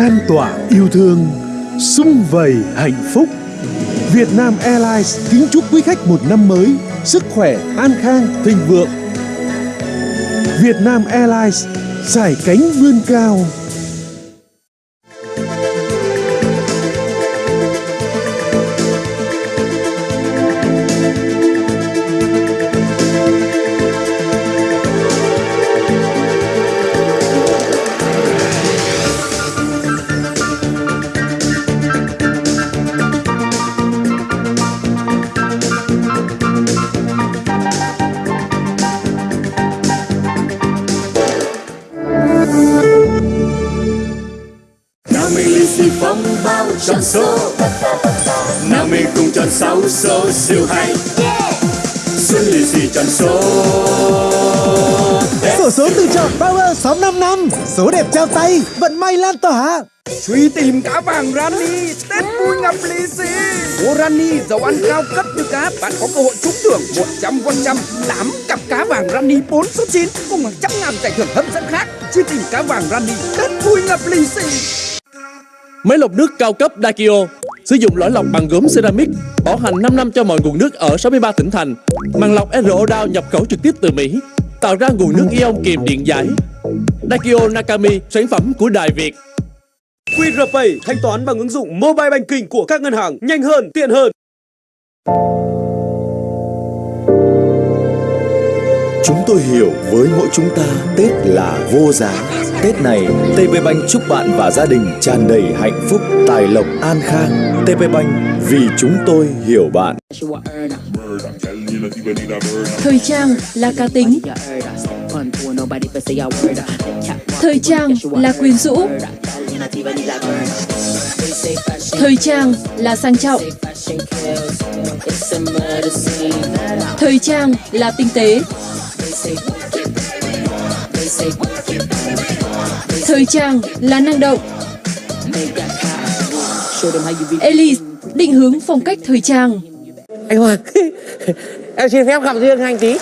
lan tỏa yêu thương, sum vầy hạnh phúc. Việt Nam Airlines kính chúc quý khách một năm mới, sức khỏe, an khang, thịnh vượng. Việt Nam Airlines, giải cánh vươn cao. Phong bao tròn số. Nào mình cùng tròn sáu số siêu hay. Xuân lì xì tròn số? Sổ số tự chọn Power 655 năm Số đẹp trao tay Vận may lan tỏa. Truy tìm cá vàng Rani Tết vui ngập lì xì. Mua Rani dầu ăn cao cấp như cá Bạn có cơ hội trúng thưởng 100% 8 cặp cá vàng Rani 4 số 9 Cùng hàng trăm ngàn giải thưởng hấp dẫn khác. Truy tìm cá vàng Rani Tết vui ngập lì xì Máy lọc nước cao cấp Dakio Sử dụng lõi lọc bằng gốm ceramic Bảo hành 5 năm cho mọi nguồn nước ở 63 tỉnh thành. Màng lọc RO Down nhập khẩu trực tiếp từ Mỹ Tạo ra nguồn nước ion kiềm điện giải. Dakio Nakami Sản phẩm của Đài Việt. QR Pay thanh toán bằng ứng dụng Mobile Banking của các ngân hàng nhanh hơn, tiện hơn. Chúng tôi hiểu với mỗi chúng ta Tết là vô giá. Tết này, TP Bank chúc bạn và gia đình tràn đầy hạnh phúc, tài lộc, an khang. TP Bank vì chúng tôi hiểu bạn. Thời trang là cá tính Thời trang là quyến rũ Thời trang là sang trọng Thời trang là tinh tế Thời trang là năng động. Elise định hướng phong cách thời trang. Anh Hoàng em xin phép gặp riêng anh tí